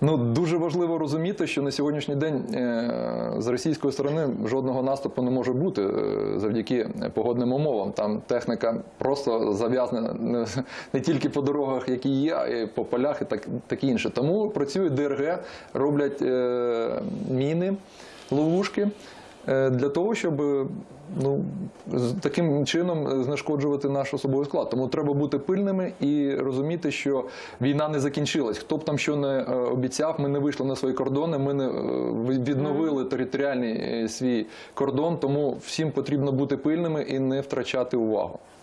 Ну дуже важливо розуміти, що на сьогоднішній день е, з російської сторони жодного наступу не може бути е, завдяки погодним умовам. Там техніка просто зав'язана не, тільки по дорогах, які є, а по полях і так, таке інше. Тому працюють ДРГ, роблять е, міни, ловушки. Е, Для того щоб ну таким чином знешкоджувати наш особовий склад, тому треба бути пильними і розуміти, що війна не закінчилась. Хто б там що не е, обіцяв, ми не вийшли на свої кордони, ми не е, відновили територіальний е, свій кордон. Тому всім потрібно бути пильними і не втрачати увагу.